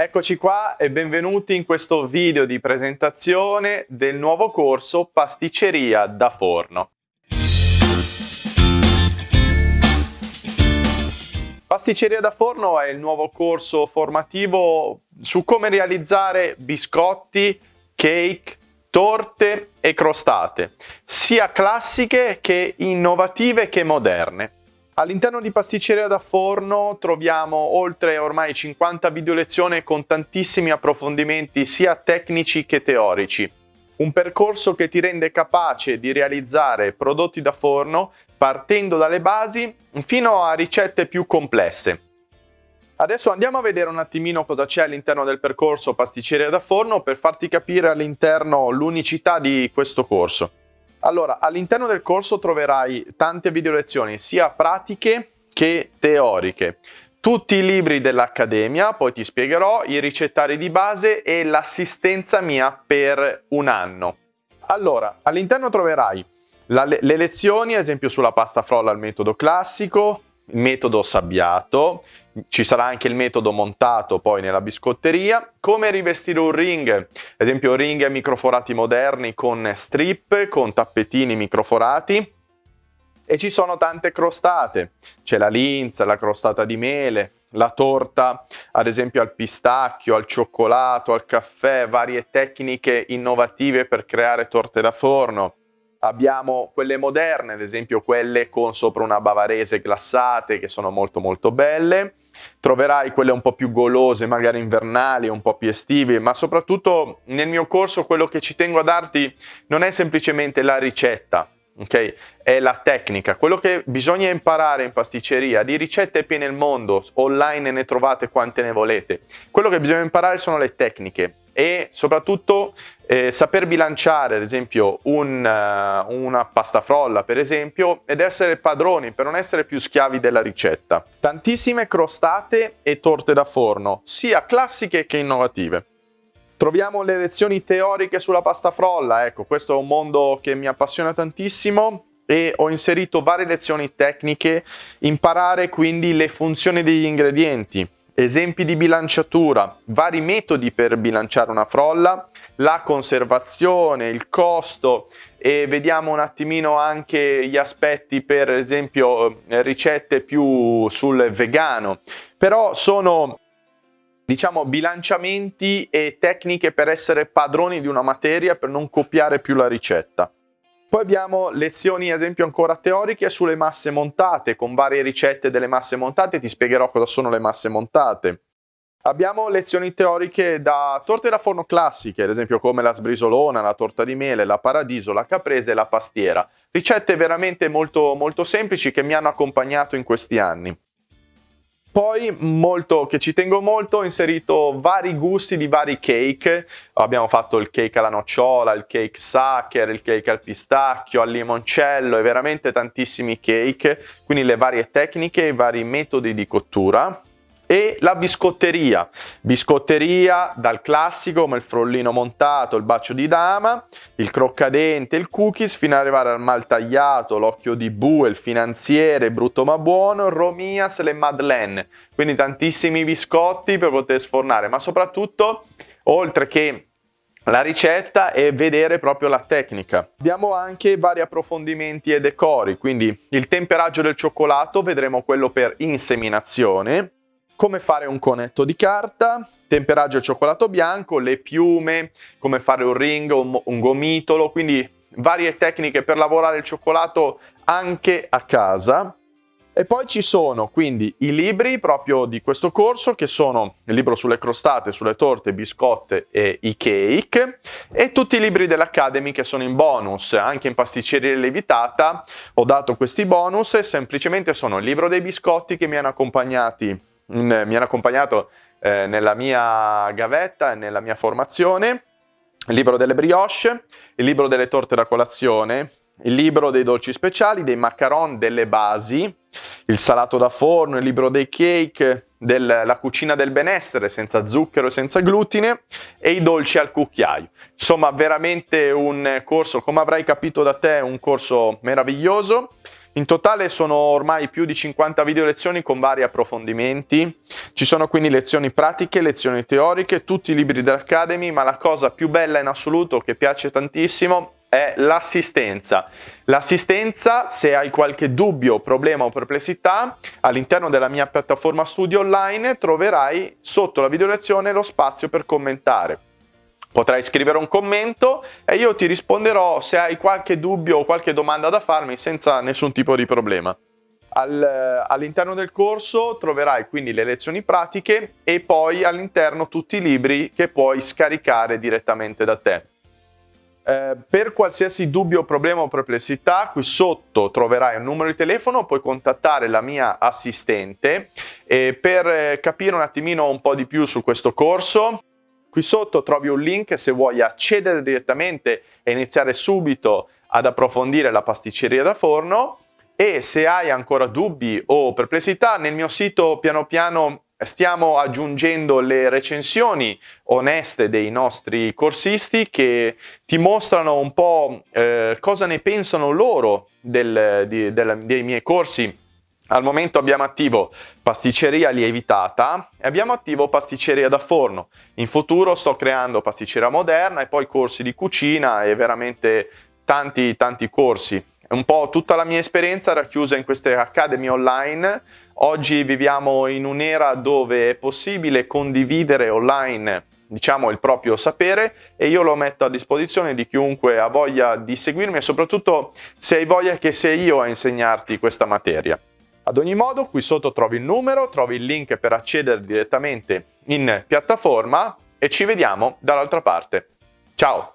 Eccoci qua e benvenuti in questo video di presentazione del nuovo corso Pasticceria da forno. Pasticceria da forno è il nuovo corso formativo su come realizzare biscotti, cake, torte e crostate, sia classiche che innovative che moderne. All'interno di Pasticceria da Forno troviamo oltre ormai 50 video lezioni con tantissimi approfondimenti sia tecnici che teorici. Un percorso che ti rende capace di realizzare prodotti da forno partendo dalle basi fino a ricette più complesse. Adesso andiamo a vedere un attimino cosa c'è all'interno del percorso Pasticceria da Forno per farti capire all'interno l'unicità di questo corso. Allora, all'interno del corso troverai tante video lezioni, sia pratiche che teoriche. Tutti i libri dell'Accademia, poi ti spiegherò, i ricettari di base e l'assistenza mia per un anno. Allora, all'interno troverai la, le lezioni, ad esempio sulla pasta frolla al metodo classico, metodo sabbiato, ci sarà anche il metodo montato poi nella biscotteria, come rivestire un ring, ad esempio ring microforati moderni con strip, con tappetini microforati. E ci sono tante crostate, c'è la linza, la crostata di mele, la torta ad esempio al pistacchio, al cioccolato, al caffè, varie tecniche innovative per creare torte da forno, Abbiamo quelle moderne, ad esempio quelle con sopra una bavarese glassate che sono molto molto belle. Troverai quelle un po' più golose, magari invernali, un po' più estive, ma soprattutto nel mio corso quello che ci tengo a darti non è semplicemente la ricetta, ok? È la tecnica. Quello che bisogna imparare in pasticceria, di ricette piene il mondo, online ne trovate quante ne volete. Quello che bisogna imparare sono le tecniche e soprattutto eh, saper bilanciare ad esempio un, uh, una pasta frolla per esempio ed essere padroni per non essere più schiavi della ricetta. Tantissime crostate e torte da forno, sia classiche che innovative. Troviamo le lezioni teoriche sulla pasta frolla, ecco questo è un mondo che mi appassiona tantissimo e ho inserito varie lezioni tecniche, imparare quindi le funzioni degli ingredienti, esempi di bilanciatura, vari metodi per bilanciare una frolla, la conservazione, il costo. E vediamo un attimino anche gli aspetti per esempio eh, ricette più sul vegano, però sono diciamo bilanciamenti e tecniche per essere padroni di una materia per non copiare più la ricetta. Poi abbiamo lezioni, ad esempio, ancora teoriche sulle masse montate, con varie ricette delle masse montate, ti spiegherò cosa sono le masse montate. Abbiamo lezioni teoriche da torte da forno classiche, ad esempio come la sbrisolona, la torta di mele, la paradiso, la caprese e la pastiera. Ricette veramente molto, molto semplici che mi hanno accompagnato in questi anni. Poi, molto, che ci tengo molto, ho inserito vari gusti di vari cake. Abbiamo fatto il cake alla nocciola, il cake sucker, il cake al pistacchio, al limoncello e veramente tantissimi cake. Quindi le varie tecniche, i vari metodi di cottura e la biscotteria. Biscotteria dal classico come il frollino montato, il bacio di dama, il croccadente, il cookies, fino ad arrivare al mal tagliato, l'occhio di bue, il finanziere, brutto ma buono, romias, le madeleine. Quindi tantissimi biscotti per poter sfornare, ma soprattutto, oltre che la ricetta e vedere proprio la tecnica. Abbiamo anche vari approfondimenti e decori, quindi il temperaggio del cioccolato, vedremo quello per inseminazione, come fare un conetto di carta, temperaggio cioccolato bianco, le piume, come fare un ring, un, un gomitolo, quindi varie tecniche per lavorare il cioccolato anche a casa. E poi ci sono quindi i libri proprio di questo corso che sono il libro sulle crostate, sulle torte, biscotte e i cake e tutti i libri dell'Academy che sono in bonus, anche in pasticceria levitata ho dato questi bonus e semplicemente sono il libro dei biscotti che mi hanno accompagnati mi hanno accompagnato eh, nella mia gavetta e nella mia formazione, il libro delle brioche, il libro delle torte da colazione, il libro dei dolci speciali, dei macaron, delle basi, il salato da forno, il libro dei cake, della cucina del benessere senza zucchero e senza glutine e i dolci al cucchiaio. Insomma, veramente un corso, come avrai capito da te, un corso meraviglioso In totale sono ormai più di 50 video lezioni con vari approfondimenti. Ci sono quindi lezioni pratiche, lezioni teoriche, tutti i libri dell'Academy, ma la cosa più bella in assoluto che piace tantissimo è l'assistenza. L'assistenza, se hai qualche dubbio, problema o perplessità, all'interno della mia piattaforma studio online troverai sotto la video lezione lo spazio per commentare. Potrai scrivere un commento e io ti risponderò se hai qualche dubbio o qualche domanda da farmi senza nessun tipo di problema. Al, all'interno del corso troverai quindi le lezioni pratiche e poi all'interno tutti i libri che puoi scaricare direttamente da te. Eh, per qualsiasi dubbio, problema o perplessità, qui sotto troverai un numero di telefono, puoi contattare la mia assistente per eh, capire un attimino un po' di più su questo corso. Qui sotto trovi un link se vuoi accedere direttamente e iniziare subito ad approfondire la pasticceria da forno e se hai ancora dubbi o perplessità nel mio sito piano piano Stiamo aggiungendo le recensioni oneste dei nostri corsisti che ti mostrano un po' eh, cosa ne pensano loro del, di, del, dei miei corsi. Al momento abbiamo attivo pasticceria lievitata e abbiamo attivo pasticceria da forno. In futuro sto creando pasticceria moderna e poi corsi di cucina e veramente tanti tanti corsi. Un po' tutta la mia esperienza racchiusa in queste academy online Oggi viviamo in un'era dove è possibile condividere online diciamo il proprio sapere e io lo metto a disposizione di chiunque ha voglia di seguirmi e soprattutto se hai voglia che sia io a insegnarti questa materia. Ad ogni modo qui sotto trovi il numero, trovi il link per accedere direttamente in piattaforma e ci vediamo dall'altra parte. Ciao!